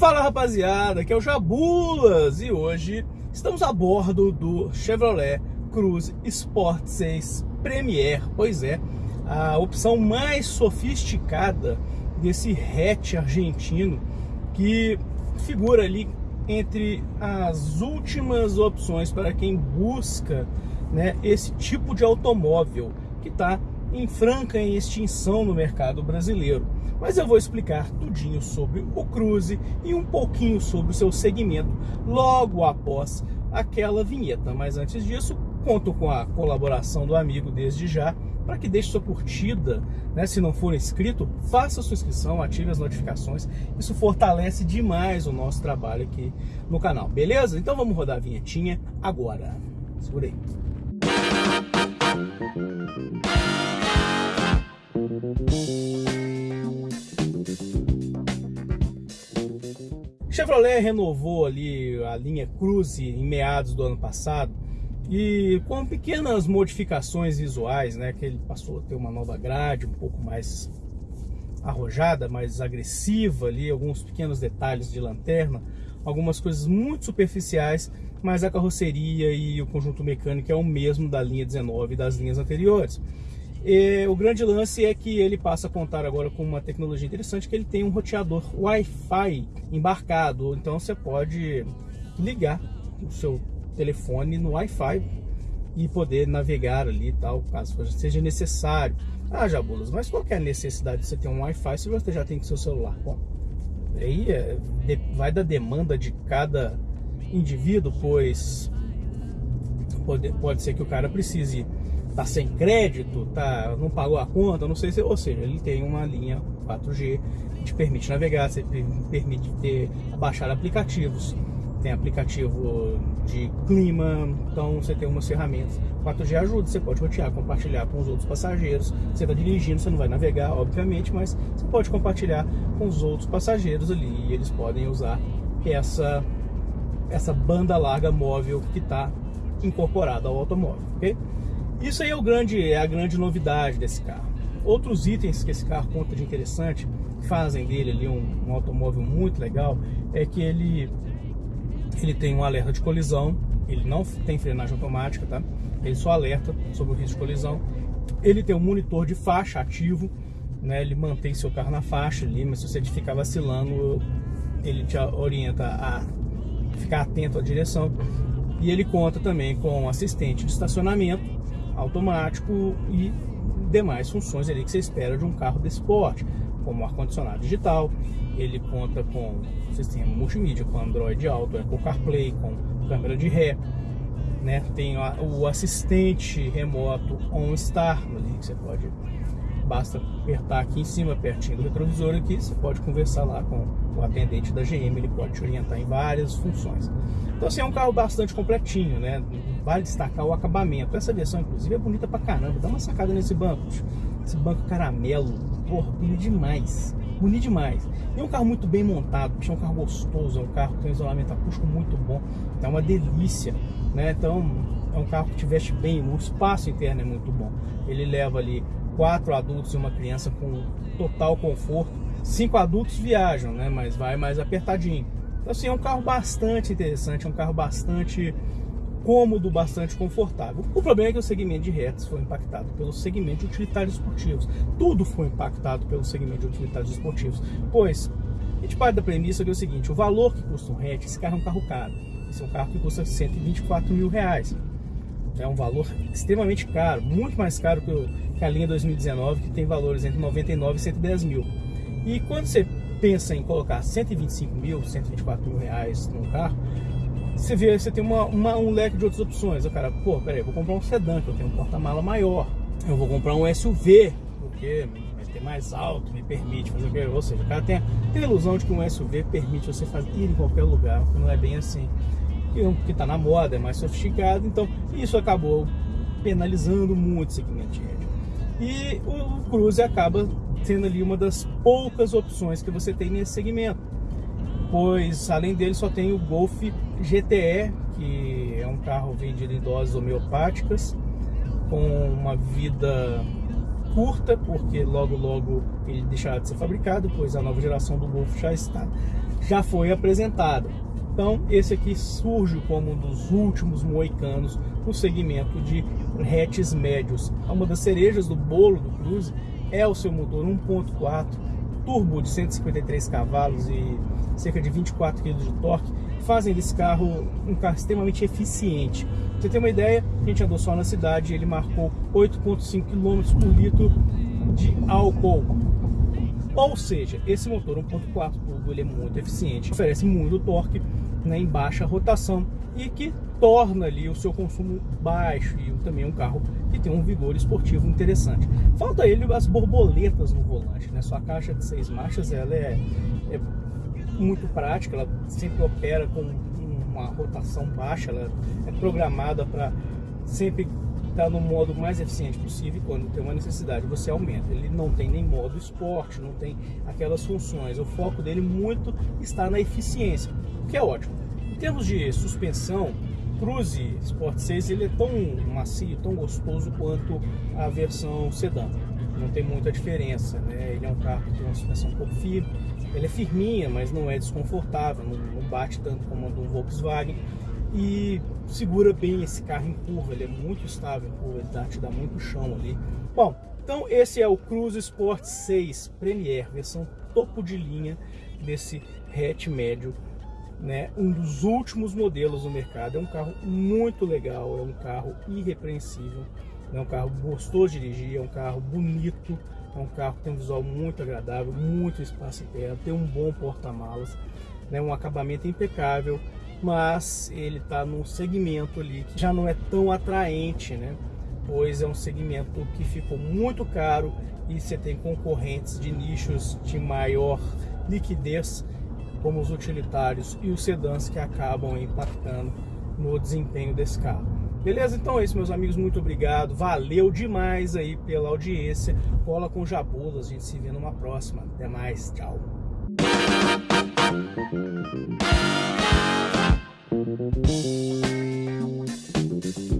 Fala rapaziada, aqui é o Jabulas e hoje estamos a bordo do Chevrolet Cruze Sport 6 Premier. Pois é, a opção mais sofisticada desse hatch argentino que figura ali entre as últimas opções para quem busca né, esse tipo de automóvel que está em franca extinção no mercado brasileiro. Mas eu vou explicar tudinho sobre o Cruze e um pouquinho sobre o seu segmento logo após aquela vinheta. Mas antes disso, conto com a colaboração do amigo desde já para que deixe sua curtida, né? se não for inscrito, faça sua inscrição, ative as notificações, isso fortalece demais o nosso trabalho aqui no canal, beleza? Então vamos rodar a vinhetinha agora, segura aí. Chevrolet renovou ali a linha Cruze em meados do ano passado e com pequenas modificações visuais, né, que ele passou a ter uma nova grade um pouco mais arrojada, mais agressiva ali, alguns pequenos detalhes de lanterna, algumas coisas muito superficiais, mas a carroceria e o conjunto mecânico é o mesmo da linha 19 e das linhas anteriores. E o grande lance é que ele passa a contar agora com uma tecnologia interessante, que ele tem um roteador Wi-Fi embarcado, então você pode ligar o seu telefone no Wi-Fi e poder navegar ali tal, caso seja necessário. Ah, Jabulas, mas qual é a necessidade de você ter um Wi-Fi se você já tem com seu celular? Bom, aí é, vai da demanda de cada indivíduo, pois pode, pode ser que o cara precise tá sem crédito, tá, não pagou a conta, não sei se, ou seja, ele tem uma linha 4G que te permite navegar, você permite ter, baixar aplicativos, tem aplicativo de clima, então você tem umas ferramentas. 4G ajuda, você pode rotear, compartilhar com os outros passageiros. Você está dirigindo, você não vai navegar, obviamente, mas você pode compartilhar com os outros passageiros ali e eles podem usar essa, essa banda larga móvel que está incorporada ao automóvel, ok? Isso aí é, o grande, é a grande novidade desse carro. Outros itens que esse carro conta de interessante, fazem dele ali um, um automóvel muito legal, é que ele, ele tem um alerta de colisão, ele não tem frenagem automática, tá? Ele só alerta sobre o risco de colisão. Ele tem um monitor de faixa ativo, né? Ele mantém seu carro na faixa ali, mas se você ficar vacilando, ele te orienta a ficar atento à direção. E ele conta também com assistente de estacionamento, automático e demais funções ali que você espera de um carro desse porte, como ar-condicionado digital, ele conta com sistema multimídia, com Android Auto, com CarPlay, com câmera de ré, né? tem o assistente remoto OnStar, ali que você pode basta apertar aqui em cima, pertinho do retrovisor aqui, você pode conversar lá com o atendente da GM, ele pode te orientar em várias funções. Então assim, é um carro bastante completinho, né? Vale destacar o acabamento. Essa versão, inclusive, é bonita pra caramba. Dá uma sacada nesse banco. Esse banco caramelo, porra, bonito demais. Bonito demais. E é um carro muito bem montado, é um carro gostoso, é um carro que tem um isolamento acústico muito bom. É uma delícia, né? Então, é um carro que te veste bem, o espaço interno é muito bom. Ele leva ali quatro adultos e uma criança com total conforto. Cinco adultos viajam, né? Mas vai mais apertadinho. Então, assim, é um carro bastante interessante, é um carro bastante cômodo, bastante confortável. O problema é que o segmento de hatches foi impactado pelo segmento de utilitários esportivos. Tudo foi impactado pelo segmento de utilitários esportivos, pois a gente parte da premissa que é o seguinte, o valor que custa um hatch, esse carro é um carro caro. Esse é um carro que custa 124 mil reais é um valor extremamente caro, muito mais caro que, a linha 2019, que tem valores entre 99 e 110 mil. E quando você pensa em colocar 125 mil, 124 mil reais num carro, você vê, você tem uma, uma, um leque de outras opções. O cara, pô, peraí, vou comprar um sedã, que eu tenho um porta-mala maior. Eu vou comprar um SUV, porque vai ter mais alto, me permite fazer o que. Ou seja, o cara tem, tem a ilusão de que um SUV permite você fazer, ir em qualquer lugar, que não é bem assim que está na moda, é mais sofisticado, então isso acabou penalizando muito o segmento. E o Cruze acaba sendo ali uma das poucas opções que você tem nesse segmento, pois além dele só tem o Golf GTE, que é um carro vendido em doses homeopáticas, com uma vida curta, porque logo logo ele deixará de ser fabricado, pois a nova geração do Golf já está já foi apresentada. Então, esse aqui surge como um dos últimos moicanos no segmento de hatches médios. Uma das cerejas do bolo do Cruze é o seu motor 1.4 turbo de 153 cavalos e cerca de 24 kg de torque, fazem desse carro um carro extremamente eficiente. Pra você ter uma ideia, a gente andou só na cidade, ele marcou 8,5 km por litro de álcool. Ou seja, esse motor 1.4 turbo ele é muito eficiente, oferece muito torque né, em baixa rotação e que torna ali o seu consumo baixo e também um carro que tem um vigor esportivo interessante. Falta ele as borboletas no volante, né? Sua caixa de seis marchas ela é, é muito prática, ela sempre opera com uma rotação baixa, ela é programada para sempre estar no modo mais eficiente possível quando tem uma necessidade você aumenta. Ele não tem nem modo esporte, não tem aquelas funções. O foco dele muito está na eficiência, o que é ótimo. Em termos de suspensão, Cruze Sport 6 ele é tão macio, tão gostoso quanto a versão sedã. Não tem muita diferença, né? Ele é um carro que tem uma suspensão um pouco firme, ele é firminha, mas não é desconfortável, não, não bate tanto como a do Volkswagen e segura bem esse carro em curva, ele é muito estável em curva, ele dá, te dá muito chão ali. Bom, então esse é o Cruze Sport 6 Premier, versão topo de linha desse hatch médio, né? Um dos últimos modelos no mercado, é um carro muito legal, é um carro irrepreensível, é um carro gostoso de dirigir, é um carro bonito, é um carro que tem um visual muito agradável, muito espaço interno, tem um bom porta-malas, né? um acabamento impecável, mas ele está num segmento ali que já não é tão atraente, né? pois é um segmento que ficou muito caro e você tem concorrentes de nichos de maior liquidez, como os utilitários e os sedãs que acabam impactando no desempenho desse carro. Beleza? Então é isso, meus amigos. Muito obrigado. Valeu demais aí pela audiência. Cola com Jabulas. A gente se vê numa próxima. Até mais. Tchau. Thank you.